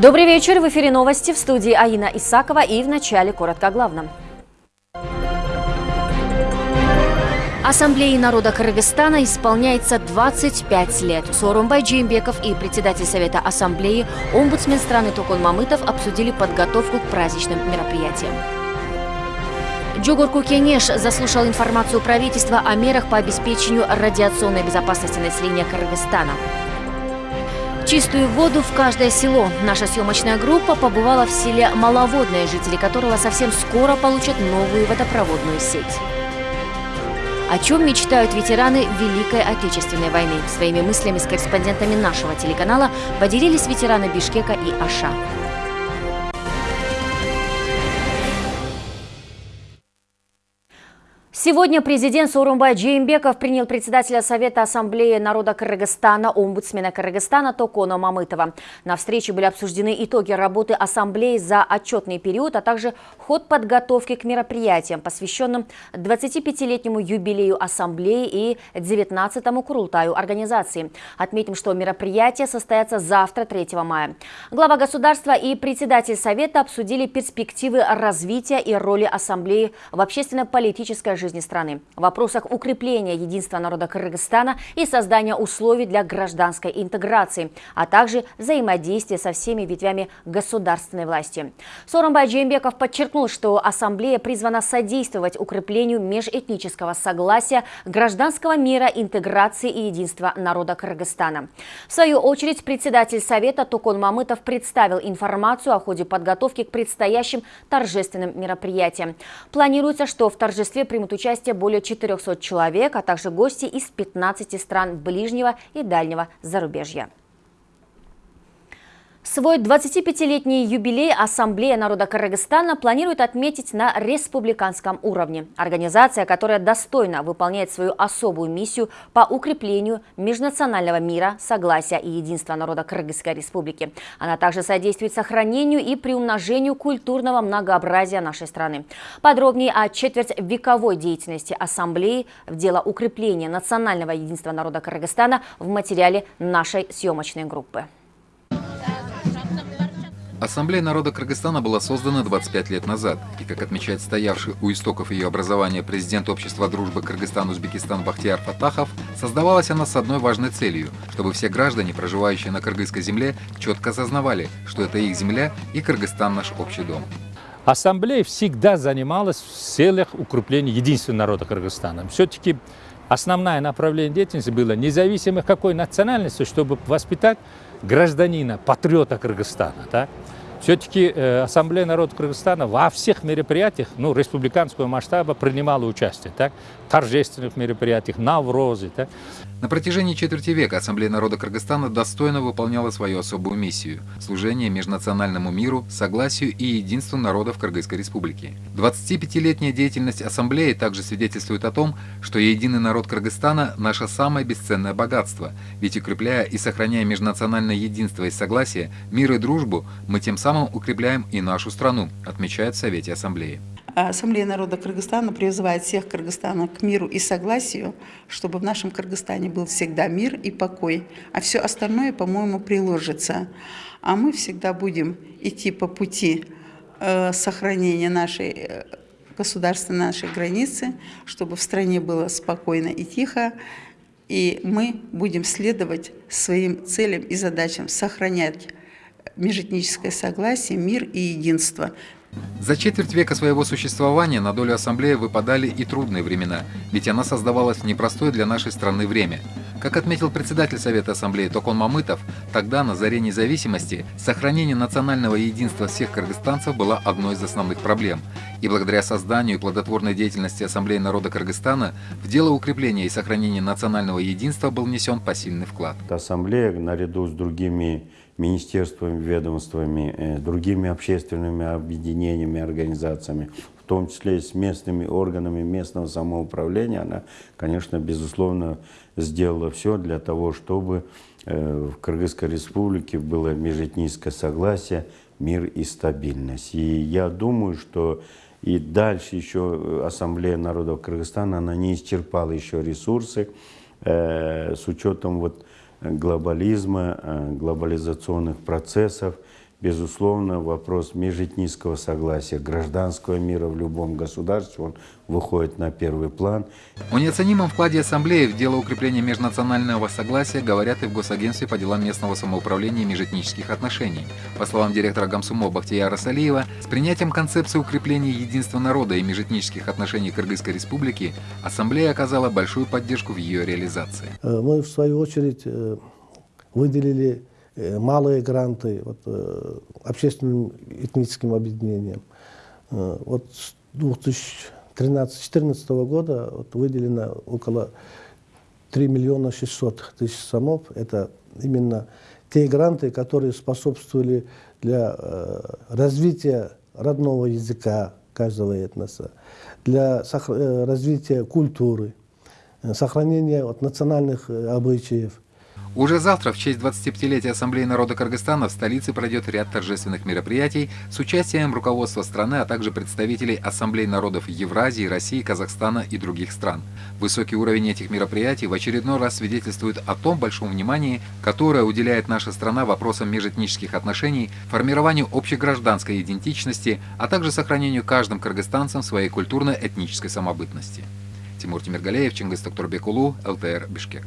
Добрый вечер. В эфире новости в студии Аина Исакова и в начале коротко о главном. Ассамблее народа Кыргызстана исполняется 25 лет. Сорумбай Джеймбеков и председатель Совета Ассамблеи, омбудсмен страны Токон Мамытов обсудили подготовку к праздничным мероприятиям. Джугурку Кенеш заслушал информацию правительства о мерах по обеспечению радиационной безопасности населения Кыргызстана. Чистую воду в каждое село. Наша съемочная группа побывала в селе Маловодное, жители которого совсем скоро получат новую водопроводную сеть. О чем мечтают ветераны Великой Отечественной войны? Своими мыслями с корреспондентами нашего телеканала поделились ветераны Бишкека и Аша. Сегодня президент Сорумбай Джеймбеков принял председателя Совета Ассамблеи народа Кыргызстана, омбудсмена Кыргызстана Токона Мамытова. На встрече были обсуждены итоги работы Ассамблеи за отчетный период, а также ход подготовки к мероприятиям, посвященным 25-летнему юбилею Ассамблеи и 19-му Курултаю организации. Отметим, что мероприятия состоятся завтра, 3 мая. Глава государства и председатель Совета обсудили перспективы развития и роли Ассамблеи в общественно-политической жизни жизни страны, в вопросах укрепления единства народа Кыргызстана и создания условий для гражданской интеграции, а также взаимодействия со всеми ветвями государственной власти. Соромбай Джеймбеков подчеркнул, что Ассамблея призвана содействовать укреплению межэтнического согласия, гражданского мира, интеграции и единства народа Кыргызстана. В свою очередь, председатель Совета Тукон Мамытов представил информацию о ходе подготовки к предстоящим торжественным мероприятиям. Планируется, что в торжестве примут участие более 400 человек, а также гости из 15 стран ближнего и дальнего зарубежья. Свой 25-летний юбилей Ассамблея народа Кыргызстана планирует отметить на республиканском уровне. Организация, которая достойно выполняет свою особую миссию по укреплению межнационального мира, согласия и единства народа Кыргызской республики. Она также содействует сохранению и приумножению культурного многообразия нашей страны. Подробнее о четверть вековой деятельности Ассамблеи в дело укрепления национального единства народа Кыргызстана в материале нашей съемочной группы. Ассамблея народа Кыргызстана была создана 25 лет назад, и, как отмечает стоявший у истоков ее образования президент Общества дружбы Кыргызстан-Узбекистан Бахтияр Фатахов, создавалась она с одной важной целью, чтобы все граждане, проживающие на кыргызской земле, четко осознавали, что это их земля и Кыргызстан наш общий дом. Ассамблея всегда занималась в целях укрепления единства народа Кыргызстана. Все-таки основное направление деятельности было независимо какой национальности, чтобы воспитать гражданина, патриота Кыргызстана. Да? Все-таки э, Ассамблея народа Кыргызстана во всех мероприятиях ну, республиканского масштаба принимала участие. Так? Торжественных мероприятиях, Наврозы. Так? На протяжении четверти века Ассамблея народа Кыргызстана достойно выполняла свою особую миссию – служение межнациональному миру, согласию и единству народов Кыргызской республики. 25-летняя деятельность Ассамблеи также свидетельствует о том, что единый народ Кыргызстана – наше самое бесценное богатство, ведь укрепляя и сохраняя межнациональное единство и согласие, мир и дружбу, мы тем самым укрепляем и нашу страну, отмечает в Совете Ассамблеи. Ассамблея народа Кыргызстана призывает всех Кыргызстана к миру и согласию, чтобы в нашем Кыргызстане был всегда мир и покой, а все остальное, по-моему, приложится. А мы всегда будем идти по пути э, сохранения нашей э, государственной нашей границы, чтобы в стране было спокойно и тихо, и мы будем следовать своим целям и задачам, сохранять межэтническое согласие, мир и единство. За четверть века своего существования на долю ассамблеи выпадали и трудные времена, ведь она создавалась в непростое для нашей страны время. Как отметил председатель Совета Ассамблеи Токон Мамытов, тогда, на заре независимости, сохранение национального единства всех кыргызстанцев было одной из основных проблем. И благодаря созданию и плодотворной деятельности Ассамблеи народа Кыргызстана в дело укрепления и сохранения национального единства был внесен посильный вклад. Ассамблея, наряду с другими министерствами, ведомствами, э, другими общественными объединениями, организациями, в том числе и с местными органами местного самоуправления, она, конечно, безусловно, сделала все для того, чтобы э, в Кыргызской республике было межэтническое согласие, мир и стабильность. И я думаю, что и дальше еще Ассамблея народов Кыргызстана, она не исчерпала еще ресурсы э, с учетом вот глобализма, э, глобализационных процессов. Безусловно, вопрос межэтнического согласия, гражданского мира в любом государстве, он выходит на первый план. О неоценимом вкладе Ассамблеи в дело укрепления межнационального согласия говорят и в Госагентстве по делам местного самоуправления и межэтнических отношений. По словам директора Гамсумо Бахтияра Салиева, с принятием концепции укрепления единства народа и межэтнических отношений Кыргызской Республики Ассамблея оказала большую поддержку в ее реализации. Э, Мы, в свою очередь, э, выделили малые гранты вот, э, общественным этническим объединениям. Э, Вот с 2013-2014 года вот, выделено около 3 миллиона 600 тысяч сомов. Это именно те гранты, которые способствовали для э, развития родного языка каждого этноса, для э, развития культуры, э, сохранения вот, национальных э, обычаев. Уже завтра, в честь 25-летия Ассамблеи народа Кыргызстана, в столице пройдет ряд торжественных мероприятий с участием руководства страны, а также представителей Ассамблей народов Евразии, России, Казахстана и других стран. Высокий уровень этих мероприятий в очередной раз свидетельствует о том большом внимании, которое уделяет наша страна вопросам межэтнических отношений, формированию общегражданской идентичности, а также сохранению каждым кыргызстанцем своей культурно-этнической самобытности. Тимур Тимиргалеев, Чингис Токторбекулу, ЛТР, Бишкек.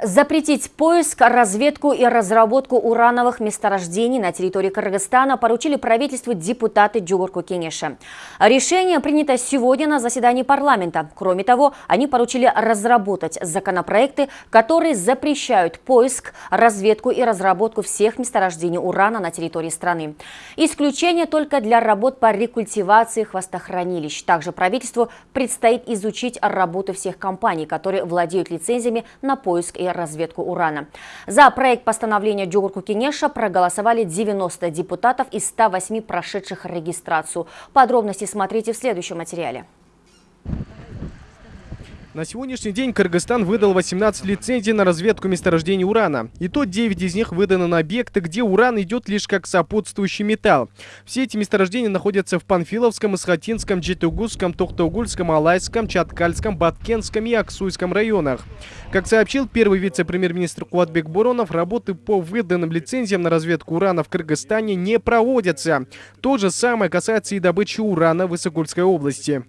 Запретить поиск, разведку и разработку урановых месторождений на территории Кыргызстана поручили правительству депутаты Джугурку Кенеша. Решение принято сегодня на заседании парламента. Кроме того, они поручили разработать законопроекты, которые запрещают поиск, разведку и разработку всех месторождений урана на территории страны. Исключение только для работ по рекультивации хвостохранилищ. Также правительству предстоит изучить работу всех компаний, которые владеют лицензиями на поиск и разведку урана. За проект постановления Джугурку Кенеша проголосовали 90 депутатов из 108 прошедших регистрацию. Подробности смотрите в следующем материале. На сегодняшний день Кыргызстан выдал 18 лицензий на разведку месторождений урана. И то 9 из них выданы на объекты, где уран идет лишь как сопутствующий металл. Все эти месторождения находятся в Панфиловском, Исхатинском, Джетугусском, Тохтогульском, Алайском, Чаткальском, Баткенском и Аксуйском районах. Как сообщил первый вице-премьер-министр Куатбек Буронов, работы по выданным лицензиям на разведку урана в Кыргызстане не проводятся. То же самое касается и добычи урана в Исыкульской области.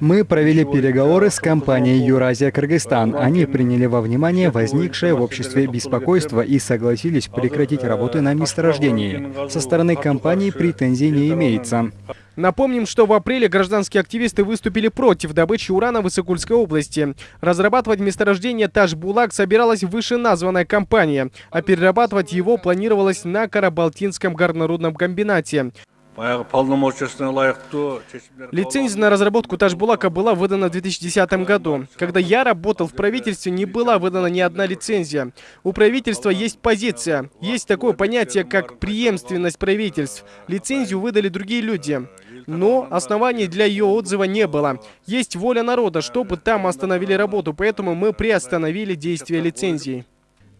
Мы провели переговоры с компанией «Юразия Кыргызстан». Они приняли во внимание возникшее в обществе беспокойство и согласились прекратить работы на месторождении. Со стороны компании претензий не имеется. Напомним, что в апреле гражданские активисты выступили против добычи урана в Исыкульской области. Разрабатывать месторождение Таш-Булак собиралась вышеназванная компания, а перерабатывать его планировалось на Карабалтинском горнорудном комбинате. Лицензия на разработку Ташбулака была выдана в 2010 году. Когда я работал в правительстве, не была выдана ни одна лицензия. У правительства есть позиция. Есть такое понятие, как преемственность правительств. Лицензию выдали другие люди. Но оснований для ее отзыва не было. Есть воля народа, чтобы там остановили работу, поэтому мы приостановили действие лицензии.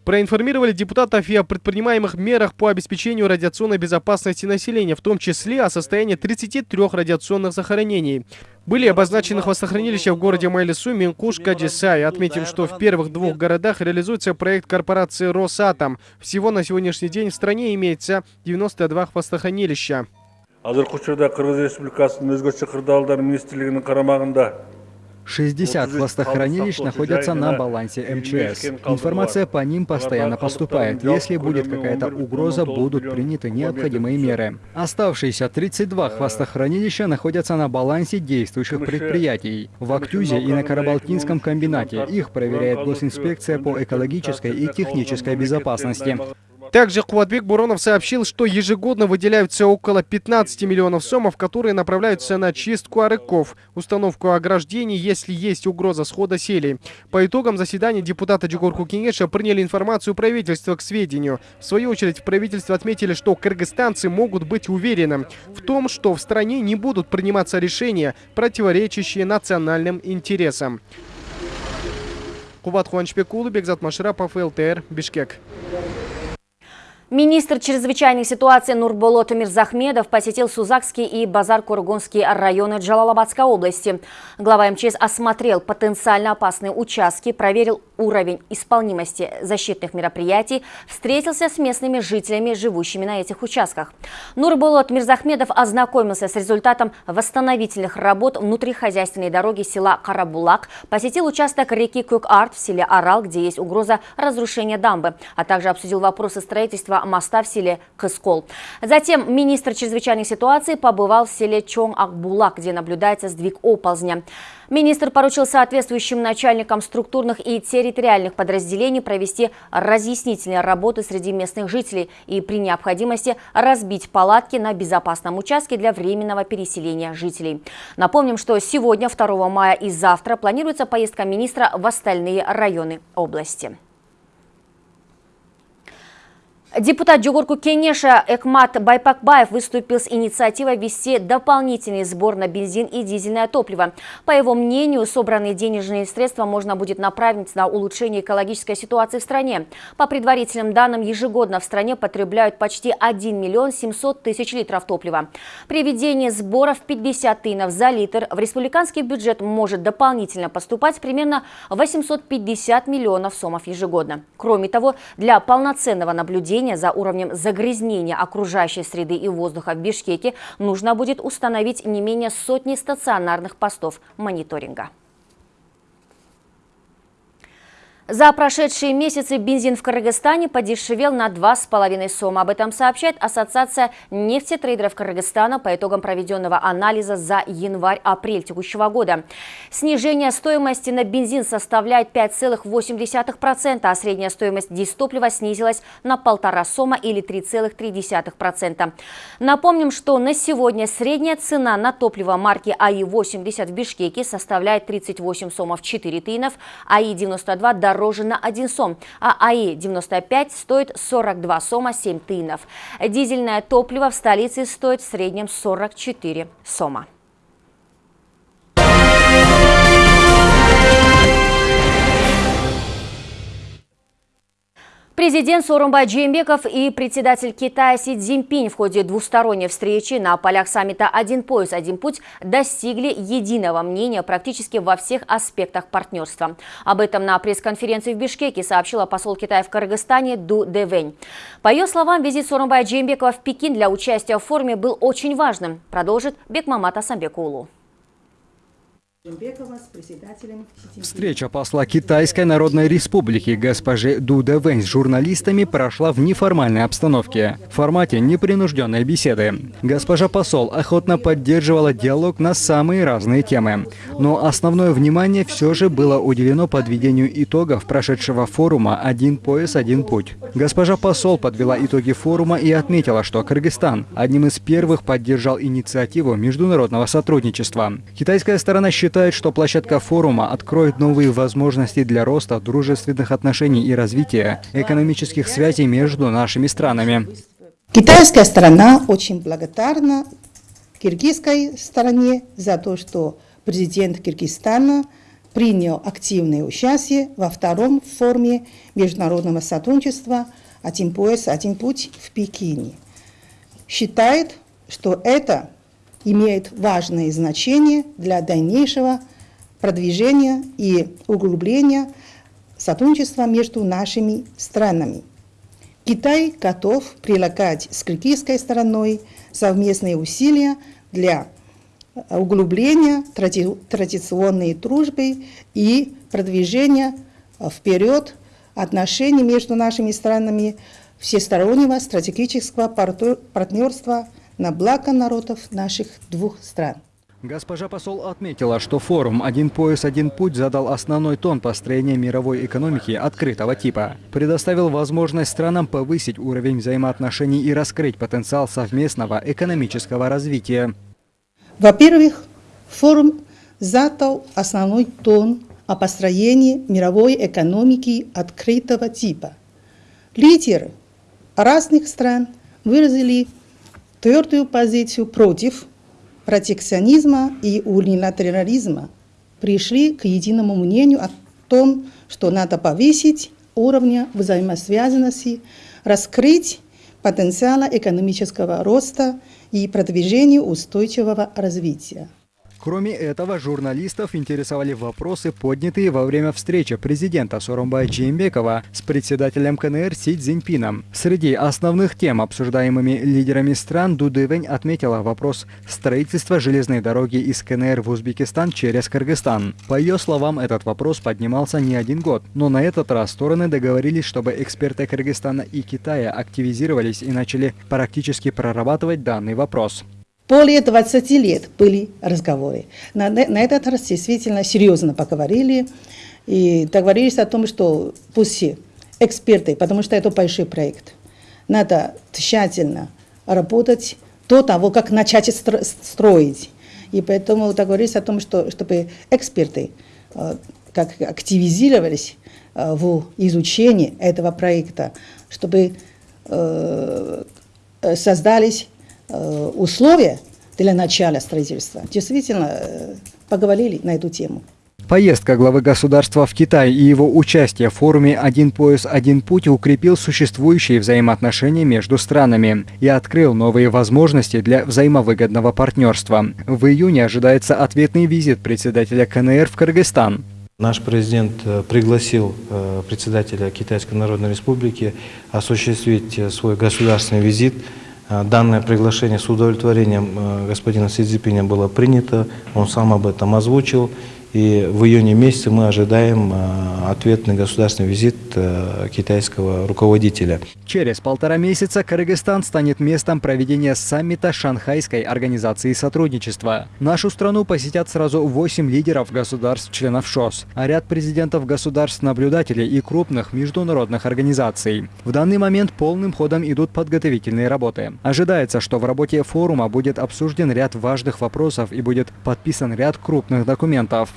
Проинформировали депутатов и о предпринимаемых мерах по обеспечению радиационной безопасности населения, в том числе о состоянии 33 радиационных захоронений. Были обозначены хвостохранилища в городе Майлису, Минкуш, Каджисай. Отметим, что в первых двух городах реализуется проект корпорации «Росатом». Всего на сегодняшний день в стране имеется 92 хвостохранилища. учурда кыргыз республикасынын өзгөчө кырдаалдар министрлигинин карамагында 60 хвостохранилищ находятся на балансе МЧС. Информация по ним постоянно поступает. Если будет какая-то угроза, будут приняты необходимые меры. Оставшиеся 32 хвостохранилища находятся на балансе действующих предприятий. В Актюзе и на Карабалтинском комбинате. Их проверяет госинспекция по экологической и технической безопасности. Также Куатбек Буронов сообщил, что ежегодно выделяются около 15 миллионов сомов, которые направляются на чистку арыков, установку ограждений, если есть угроза схода селей. По итогам заседания депутаты Джигурку Кенеша приняли информацию правительства к сведению. В свою очередь в правительстве отметили, что кыргызстанцы могут быть уверены в том, что в стране не будут приниматься решения, противоречащие национальным интересам. Кубат Хуанчбек Улы, Бекзат Машрапов, ЛТР, Бишкек. Министр чрезвычайной ситуации Нурболот Мирзахмедов посетил Сузакский и Базар-Кургунский районы Джалалабадской области. Глава МЧС осмотрел потенциально опасные участки, проверил уровень исполнимости защитных мероприятий, встретился с местными жителями, живущими на этих участках. Нурболот Мирзахмедов ознакомился с результатом восстановительных работ внутрихозяйственной дороги села Карабулак, посетил участок реки Кюк-Арт в селе Арал, где есть угроза разрушения дамбы, а также обсудил вопросы строительства моста в селе Кыскол. Затем министр чрезвычайной ситуации побывал в селе Чонг-Акбулак, где наблюдается сдвиг оползня. Министр поручил соответствующим начальникам структурных и территориальных подразделений провести разъяснительные работы среди местных жителей и при необходимости разбить палатки на безопасном участке для временного переселения жителей. Напомним, что сегодня, 2 мая и завтра планируется поездка министра в остальные районы области. Депутат Джугурку Кенеша Экмат Байпакбаев выступил с инициативой ввести дополнительный сбор на бензин и дизельное топливо. По его мнению, собранные денежные средства можно будет направить на улучшение экологической ситуации в стране. По предварительным данным, ежегодно в стране потребляют почти 1 миллион 700 тысяч литров топлива. При введении сборов 50 тынов за литр в республиканский бюджет может дополнительно поступать примерно 850 миллионов сомов ежегодно. Кроме того, для полноценного наблюдения наблюдения за уровнем загрязнения окружающей среды и воздуха в Бишкеке нужно будет установить не менее сотни стационарных постов мониторинга. За прошедшие месяцы бензин в Кыргызстане подешевел на 2,5 сома. Об этом сообщает Ассоциация нефтетрейдеров Кыргызстана по итогам проведенного анализа за январь-апрель текущего года. Снижение стоимости на бензин составляет 5,8%, а средняя стоимость дистоплива снизилась на полтора сома или 3,3%. Напомним, что на сегодня средняя цена на топливо марки АИ-80 в Бишкеке составляет 38 сомов 4 тынов, АИ-92 дороже дороже на 1 сом, а АИ-95 стоит 42 сома 7 тынов. Дизельное топливо в столице стоит в среднем 44 сома. Президент Сооронбай Джеймбеков и председатель Китая Си Цзиньпинь в ходе двусторонней встречи на полях саммита «Один пояс, один путь» достигли единого мнения практически во всех аспектах партнерства. Об этом на пресс-конференции в Бишкеке сообщила посол Китая в Кыргызстане Ду Дэвэнь. По ее словам, визит Сооронбая Джеймбекова в Пекин для участия в форуме был очень важным, продолжит Бекмамат Асамбекулу. Встреча посла Китайской Народной Республики госпожи Дуда Вэнь с журналистами прошла в неформальной обстановке, в формате непринужденной беседы. Госпожа посол охотно поддерживала диалог на самые разные темы, но основное внимание все же было уделено подведению итогов прошедшего форума «Один пояс, один путь». Госпожа посол подвела итоги форума и отметила, что Кыргызстан одним из первых поддержал инициативу международного сотрудничества. Китайская сторона считает, считает, что площадка форума откроет новые возможности для роста дружественных отношений и развития экономических связей между нашими странами. Китайская сторона очень благодарна киргизской стороне за то, что президент Киргизстана принял активное участие во втором форуме международного сотрудничества «Один пояс, один путь» в Пекине. Считает, что это имеет важное значение для дальнейшего продвижения и углубления сотрудничества между нашими странами. Китай готов прилагать с киргизской стороной совместные усилия для углубления тради традиционной дружбы и продвижения вперед отношений между нашими странами всестороннего стратегического партнерства на благо народов наших двух стран. Госпожа посол отметила, что форум «Один пояс, один путь» задал основной тон построения мировой экономики открытого типа. Предоставил возможность странам повысить уровень взаимоотношений и раскрыть потенциал совместного экономического развития. Во-первых, форум задал основной тон о построении мировой экономики открытого типа. Лидеры разных стран выразили твердую позицию против протекционизма и униlateralizма, пришли к единому мнению о том, что надо повысить уровень взаимосвязанности, раскрыть потенциала экономического роста и продвижению устойчивого развития. Кроме этого, журналистов интересовали вопросы, поднятые во время встречи президента Соромбая Джеймбекова с председателем КНР Си Цзиньпином. Среди основных тем, обсуждаемыми лидерами стран, Дудывень отметила вопрос строительства железной дороги из КНР в Узбекистан через Кыргызстан. По ее словам, этот вопрос поднимался не один год, но на этот раз стороны договорились, чтобы эксперты Кыргызстана и Китая активизировались и начали практически прорабатывать данный вопрос. Более 20 лет были разговоры. На, на этот раз действительно серьезно поговорили и договорились о том, что пусть эксперты, потому что это большой проект, надо тщательно работать до того, как начать строить. И поэтому договорились о том, что, чтобы эксперты э, как активизировались э, в изучении этого проекта, чтобы э, создались условия для начала строительства. Действительно, э, поговорили на эту тему. Поездка главы государства в Китай и его участие в форуме «Один пояс, один путь» укрепил существующие взаимоотношения между странами и открыл новые возможности для взаимовыгодного партнерства. В июне ожидается ответный визит председателя КНР в Кыргызстан. Наш президент э, пригласил председателя Китайской Народной Республики осуществить свой государственный визит Э, данное приглашение с удовлетворением э, господина Си Цзипиня было принято, он сам об этом озвучил. И в июне месяце мы ожидаем э, ответный государственный визит э, китайского руководителя. Через полтора месяца Кыргызстан станет местом проведения саммита Шанхайской организации сотрудничества. Нашу страну посетят сразу 8 лидеров государств-членов ШОС, а ряд президентов государств-наблюдателей и крупных международных организаций. В данный момент полным ходом идут подготовительные работы. Ожидается, что в работе форума будет обсужден ряд важных вопросов и будет подписан ряд крупных документов.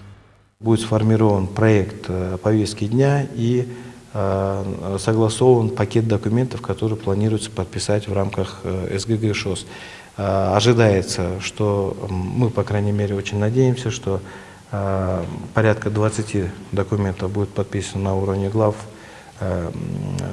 Будет сформирован проект э, повестки дня и э, согласован пакет документов, которые планируется подписать в рамках э, СГГ ШОС. Ожидается, что мы, по крайней мере, очень надеемся, что порядка 20 документов будет подписано на уровне глав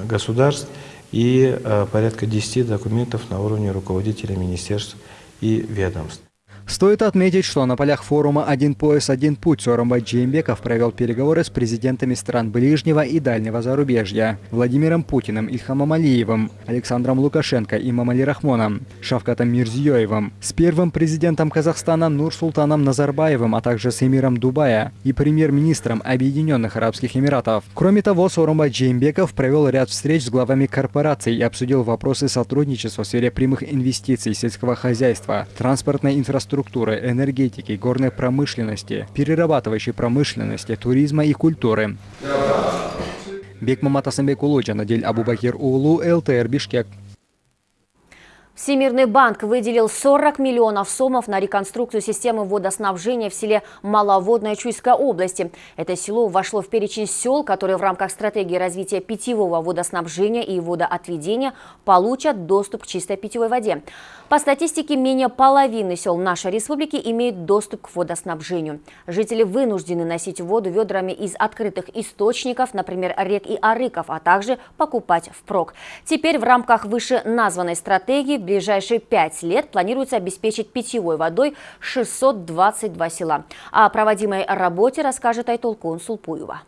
государств и порядка 10 документов на уровне руководителей министерств и ведомств. Стоит отметить, что на полях форума «Один пояс, один путь» Сооронбай Джеймбеков провел переговоры с президентами стран ближнего и дальнего зарубежья Владимиром Путиным, Ильхамом Алиевым, Александром Лукашенко и Мамали Рахмоном, Шавкатом Мирзиёевым, с первым президентом Казахстана Нурсултаном Назарбаевым, а также с эмиром Дубая и премьер-министром Объединенных Арабских Эмиратов. Кроме того, Сооронбай Джеймбеков провел ряд встреч с главами корпораций и обсудил вопросы сотрудничества в сфере прямых инвестиций, сельского хозяйства, транспортной инфраструктуры, инфраструктуры, энергетики, горной промышленности, перерабатывающей промышленности, туризма и культуры. Бекмамат Асамбек Улуджа, Надель Абубакир Улу, ЛТР Бишкек. Всемирный банк выделил 40 миллионов сомов на реконструкцию системы водоснабжения в селе Маловодная Чуйской области. Это село вошло в перечень сел, которые в рамках стратегии развития питьевого водоснабжения и водоотведения получат доступ к чистой питьевой воде. По статистике, менее половины сел нашей республики имеют доступ к водоснабжению. Жители вынуждены носить воду ведрами из открытых источников, например, рек и арыков, а также покупать впрок. Теперь в рамках вышеназванной стратегии в ближайшие пять лет планируется обеспечить питьевой водой 622 села. О проводимой работе расскажет Айтолкун Сулпуева.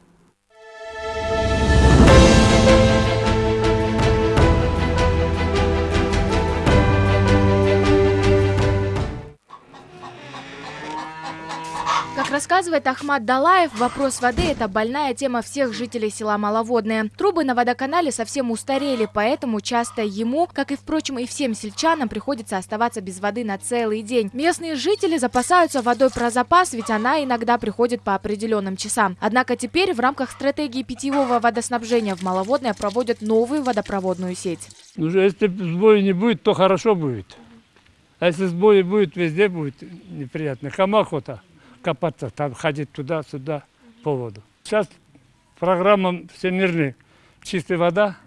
Рассказывает Ахмад Далаев, вопрос воды – это больная тема всех жителей села Маловодное. Трубы на водоканале совсем устарели, поэтому часто ему, как и, впрочем, и всем сельчанам, приходится оставаться без воды на целый день. Местные жители запасаются водой про запас, ведь она иногда приходит по определенным часам. Однако теперь в рамках стратегии питьевого водоснабжения в Маловодное проводят новую водопроводную сеть. Ну, если сбоя не будет, то хорошо будет. А если сбои будет, везде будет неприятно. Кому охота? Копаться, там ходить туда-сюда по воду. Сейчас программа всемирная «Чистая вода».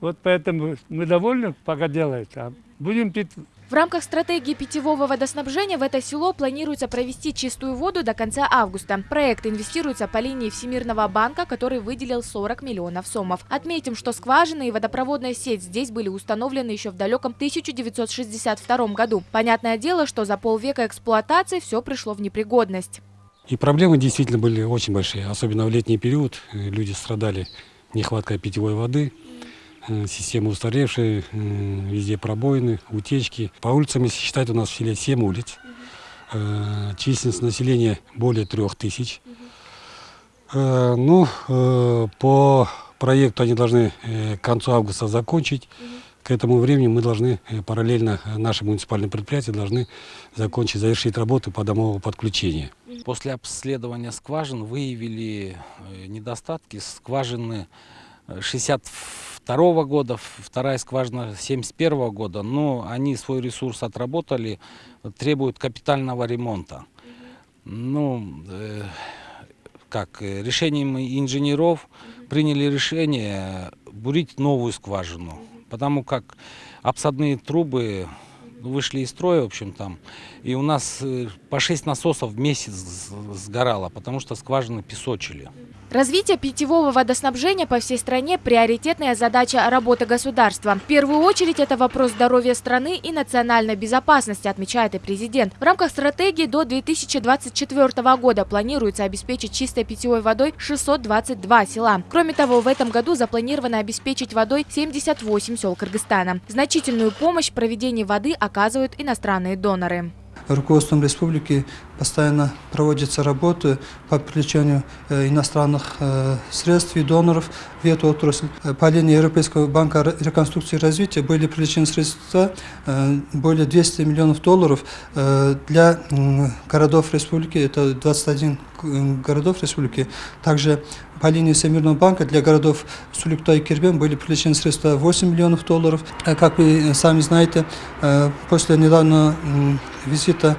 Вот поэтому мы довольны, пока делается. А будем пить В рамках стратегии питьевого водоснабжения в это село планируется провести чистую воду до конца августа. Проект инвестируется по линии Всемирного банка, который выделил 40 миллионов сомов. Отметим, что скважины и водопроводная сеть здесь были установлены еще в далеком 1962 году. Понятное дело, что за полвека эксплуатации все пришло в непригодность. И проблемы действительно были очень большие, особенно в летний период. Люди страдали нехваткой питьевой воды. Э, система устаревшая, э, везде пробоины, утечки. По улицам, если считать, у нас в селе 7 улиц. Э, численность населения более трех тысяч. Ну, по проекту они должны к концу августа закончить. К этому времени мы должны параллельно, наши муниципальные предприятия должны закончить, завершить работы по домовому подключению. После обследования скважин выявили недостатки. Скважины 62 года, вторая скважина 71 года, но они свой ресурс отработали, требуют капитального ремонта. Ну, э, как, э, решением инженеров приняли решение бурить новую скважину, потому как обсадные трубы вышли из строя, в общем, там, и у нас э, по 6 насосов в месяц сгорало, потому что скважины песочили. Развитие питьевого водоснабжения по всей стране – приоритетная задача работы государства. В первую очередь это вопрос здоровья страны и национальной безопасности, отмечает и президент. В рамках стратегии до 2024 года планируется обеспечить чистой питьевой водой 622 села. Кроме того, в этом году запланировано обеспечить водой 78 сел Кыргызстана. Значительную помощь в проведении воды оказывают иностранные доноры руководством республики постоянно проводятся работы по привлечению э, иностранных э, средств и доноров в эту отрасль. Э, по линии Европейского банка реконструкции и развития были привлечены средства более 200 миллионов долларов для городов республики, это 21 городов республики. Также по линии Всемирного банка для городов Сулюкта и Кирбен были привлечены средства 8 миллионов долларов. Как вы сами знаете, после недавнего визита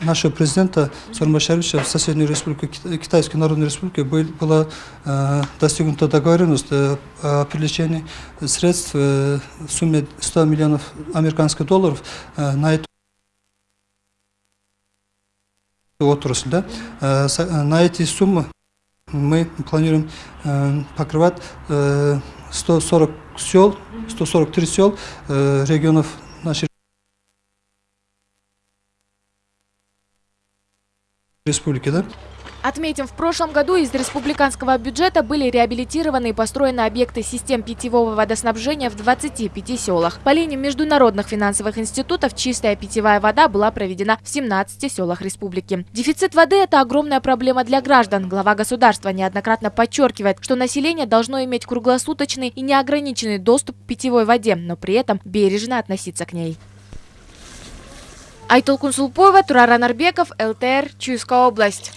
нашего президента Сармашаровича в соседнюю республику, Китайской Народной Республике, была э, достигнута договоренность э, о привлечении средств э, в сумме 100 миллионов американских долларов э, на эту отрасль. Да? Э, на эти суммы мы планируем э, покрывать э, 140 сел, 143 сел регионов нашей республики, да? Отметим, в прошлом году из республиканского бюджета были реабилитированы и построены объекты систем питьевого водоснабжения в 25 селах. По линии международных финансовых институтов чистая питьевая вода была проведена в 17 селах республики. Дефицит воды – это огромная проблема для граждан. Глава государства неоднократно подчеркивает, что население должно иметь круглосуточный и неограниченный доступ к питьевой воде, но при этом бережно относиться к ней. Айтол Кунсулпоева, Тураран Арбеков, ЛТР, Чуйская область.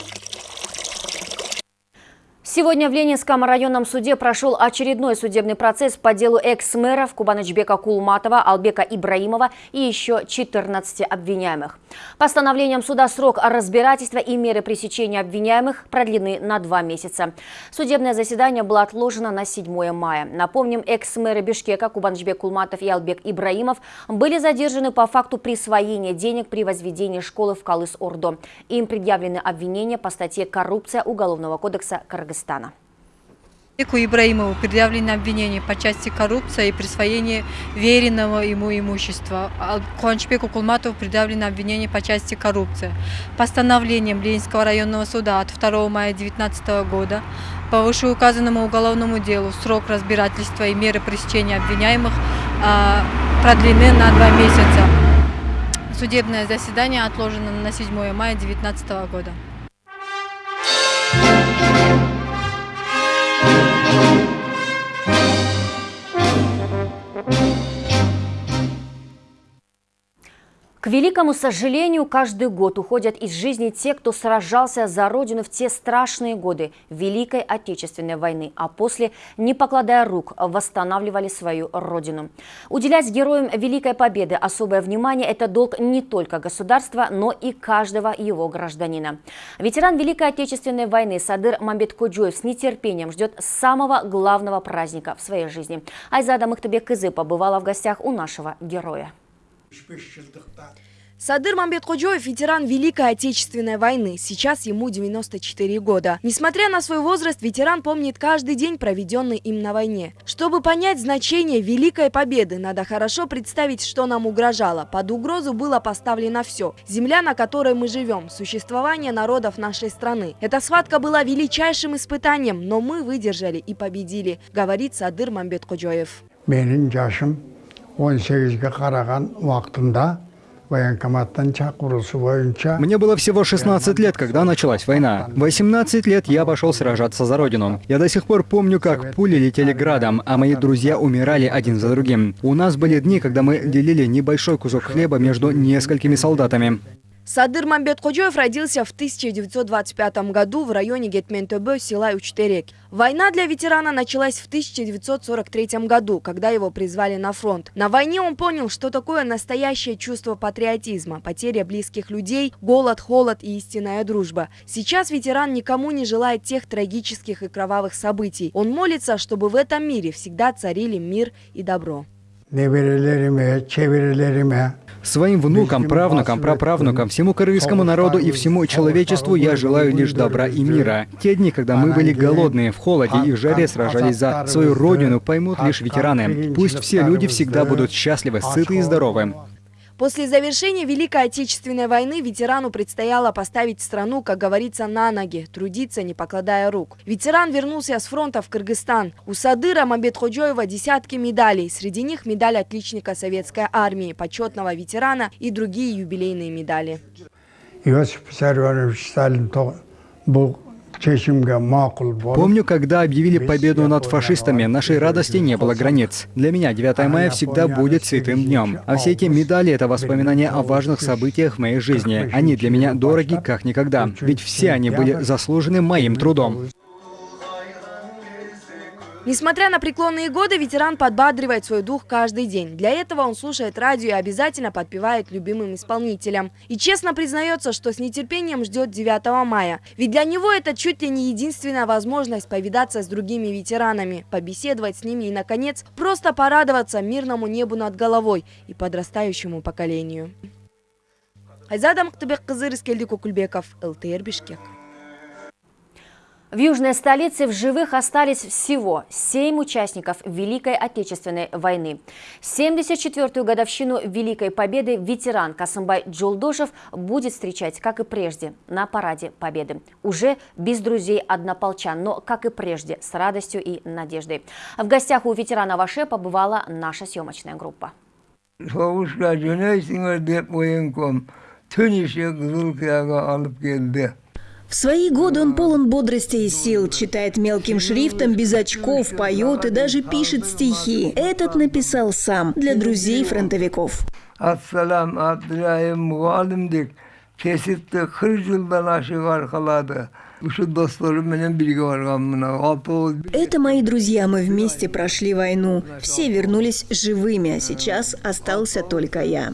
Сегодня в Ленинском районном суде прошел очередной судебный процесс по делу экс-мэров Кубанычбека Кулматова, Албека Ибраимова и еще 14 обвиняемых. Постановлением суда срок разбирательства и меры пресечения обвиняемых продлены на два месяца. Судебное заседание было отложено на 7 мая. Напомним, экс-мэры Бишкека Кубанычбек Кулматов и Албек Ибраимов были задержаны по факту присвоения денег при возведении школы в Калыс-Ордо. Им предъявлены обвинения по статье «Коррупция Уголовного кодекса Кыргызстана». Ику Ибраимову предъявлены обвинения по части коррупции и присвоения веренного ему имущества. Куанчбеку Кулматову предъявлено обвинение по части коррупции. Постановлением Ленинского районного суда от 2 мая 2019 года по вышеуказанному уголовному делу срок разбирательства и меры пресечения обвиняемых а, продлены на два месяца. Судебное заседание отложено на 7 мая 2019 года. К великому сожалению, каждый год уходят из жизни те, кто сражался за Родину в те страшные годы Великой Отечественной войны, а после, не покладая рук, восстанавливали свою Родину. Уделять героям Великой Победы особое внимание – это долг не только государства, но и каждого его гражданина. Ветеран Великой Отечественной войны Садыр Мамбет-Коджоев с нетерпением ждет самого главного праздника в своей жизни. Айзада Махтабек Кызы побывала в гостях у нашего героя. Садыр Мамбетходжоев – ветеран Великой Отечественной войны. Сейчас ему 94 года. Несмотря на свой возраст, ветеран помнит каждый день, проведенный им на войне. Чтобы понять значение Великой Победы, надо хорошо представить, что нам угрожало. Под угрозу было поставлено все. Земля, на которой мы живем, существование народов нашей страны. Эта схватка была величайшим испытанием, но мы выдержали и победили, говорит Садыр Мамбетходжоев. Менің жашым 18-ге қараған уақытында мне было всего 16 лет, когда началась война. 18 лет я пошел сражаться за родину. Я до сих пор помню, как пули летели градом, а мои друзья умирали один за другим. У нас были дни, когда мы делили небольшой кусок хлеба между несколькими солдатами. Садыр Мамбетходжоев родился в 1925 году в районе Гетментобе села Учтерек. Война для ветерана началась в 1943 году, когда его призвали на фронт. На войне он понял, что такое настоящее чувство патриотизма, потеря близких людей, голод, холод и истинная дружба. Сейчас ветеран никому не желает тех трагических и кровавых событий. Он молится, чтобы в этом мире всегда царили мир и добро. Своим внукам, правнукам, праправнукам, всему кыргызскому народу и всему человечеству я желаю лишь добра и мира. Те дни, когда мы были голодные, в холоде и в жаре сражались за свою родину, поймут лишь ветераны. Пусть все люди всегда будут счастливы, сыты и здоровы. После завершения Великой Отечественной войны ветерану предстояло поставить страну, как говорится, на ноги, трудиться, не покладая рук. Ветеран вернулся с фронта в Кыргызстан. У Садыра Мамбетходжоева десятки медалей. Среди них медаль отличника Советской армии, почетного ветерана и другие юбилейные медали. Иосиф Виссарионович Сталин был Помню, когда объявили победу над фашистами, нашей радости не было границ. Для меня 9 мая всегда будет святым днем. А все эти медали — это воспоминания о важных событиях в моей жизни. Они для меня дороги как никогда, ведь все они были заслужены моим трудом. Несмотря на преклонные годы, ветеран подбадривает свой дух каждый день. Для этого он слушает радио и обязательно подпевает любимым исполнителям. И честно признается, что с нетерпением ждет 9 мая. Ведь для него это чуть ли не единственная возможность повидаться с другими ветеранами, побеседовать с ними и, наконец, просто порадоваться мирному небу над головой и подрастающему поколению. Айзада Мактыбек Кызыр, Искельди Кукульбеков, ЛТР Бишкек. В южной столице в живых остались всего семь участников Великой Отечественной войны. 74-ю годовщину Великой Победы ветеран Касымбай Джулдошев будет встречать, как и прежде, на Параде Победы. Уже без друзей-однополчан, но, как и прежде, с радостью и надеждой. В гостях у ветерана Ваше побывала наша съемочная группа. В свои годы он полон бодрости и сил, читает мелким шрифтом, без очков, поет и даже пишет стихи. Этот написал сам для друзей фронтовиков. Ассалам, кесипті қырық жылдан ашық арқалады это мои друзья, мы вместе прошли войну. Все вернулись живыми, а сейчас остался только я.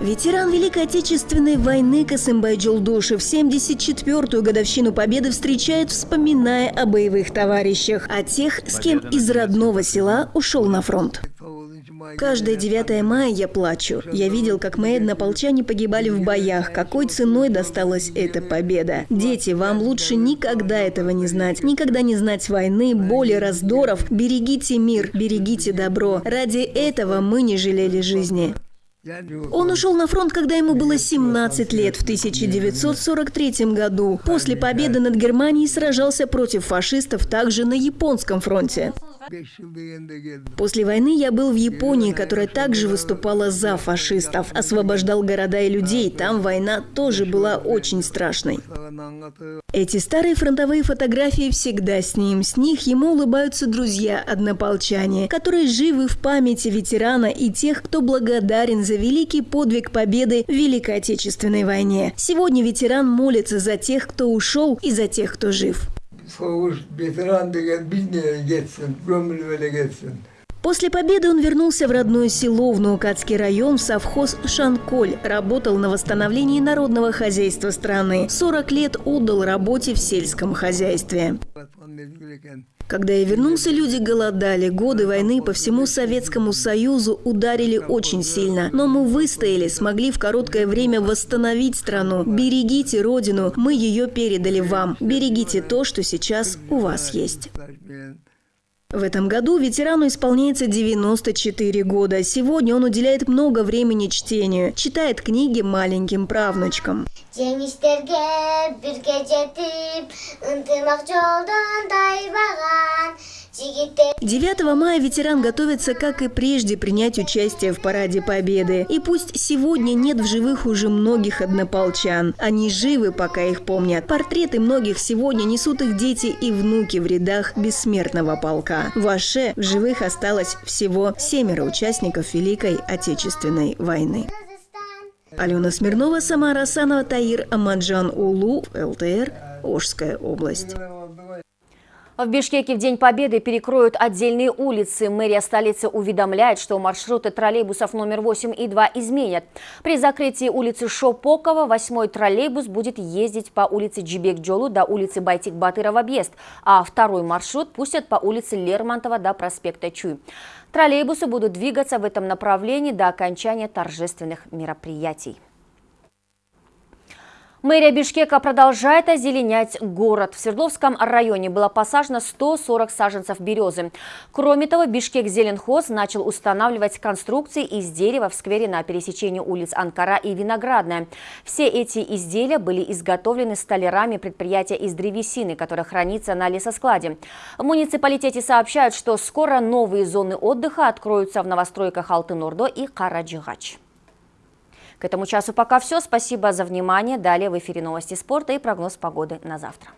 Ветеран Великой Отечественной войны Касымбай Джолдушев 74-ю годовщину Победы встречает, вспоминая о боевых товарищах, о тех, с кем из родного села ушел на фронт. Каждое 9 мая я плачу. Я видел, как мои однополчане погибали в боях, какой ценой досталась эта победа. Дети, вам лучше никогда этого не знать. Никогда не знать войны, боли, раздоров. Берегите мир, берегите добро. Ради этого мы не жалели жизни. Он ушел на фронт, когда ему было 17 лет, в 1943 году. После победы над Германией сражался против фашистов также на японском фронте. После войны я был в Японии, которая также выступала за фашистов, освобождал города и людей. Там война тоже была очень страшной. Эти старые фронтовые фотографии всегда с ним. С них ему улыбаются друзья-однополчане, которые живы в памяти ветерана и тех, кто благодарен за великий подвиг победы в Великой Отечественной войне. Сегодня ветеран молится за тех, кто ушел, и за тех, кто жив. После победы он вернулся в родное село, в Наукатский район, совхоз Шанколь. Работал на восстановлении народного хозяйства страны. 40 лет отдал работе в сельском хозяйстве. Когда я вернулся, люди голодали. Годы войны по всему Советскому Союзу ударили очень сильно. Но мы выстояли, смогли в короткое время восстановить страну. Берегите Родину, мы ее передали вам. Берегите то, что сейчас у вас есть. В этом году ветерану исполняется 94 года. Сегодня он уделяет много времени чтению, читает книги маленьким правнучкам. 9 мая ветеран готовится, как и прежде, принять участие в Параде Победы. И пусть сегодня нет в живых уже многих однополчан. Они живы, пока их помнят. Портреты многих сегодня несут их дети и внуки в рядах бессмертного полка. В Аше в живых осталось всего семеро участников Великой Отечественной войны. Алена Смирнова, Самара Асанова, Таир Амаджан Улу, ЛТР, Ожская область. В Бишкеке в День Победы перекроют отдельные улицы. Мэрия столицы уведомляет, что маршруты троллейбусов номер 8 и 2 изменят. При закрытии улицы Шопокова восьмой троллейбус будет ездить по улице Джибек-Джолу до улицы Байтик-Батыров-Объезд, а второй маршрут пустят по улице Лермонтова до проспекта Чуй. Троллейбусы будут двигаться в этом направлении до окончания торжественных мероприятий. Мэрия Бишкека продолжает озеленять город. В Свердловском районе было посажено 140 саженцев березы. Кроме того, Бишкек Зеленхоз начал устанавливать конструкции из дерева в сквере на пересечении улиц Анкара и Виноградная. Все эти изделия были изготовлены столярами предприятия из древесины, которое хранится на лесоскладе. В муниципалитете сообщают, что скоро новые зоны отдыха откроются в новостройках Алтын-Ордо и Караджигач. К этому часу пока все. Спасибо за внимание. Далее в эфире новости спорта и прогноз погоды на завтра.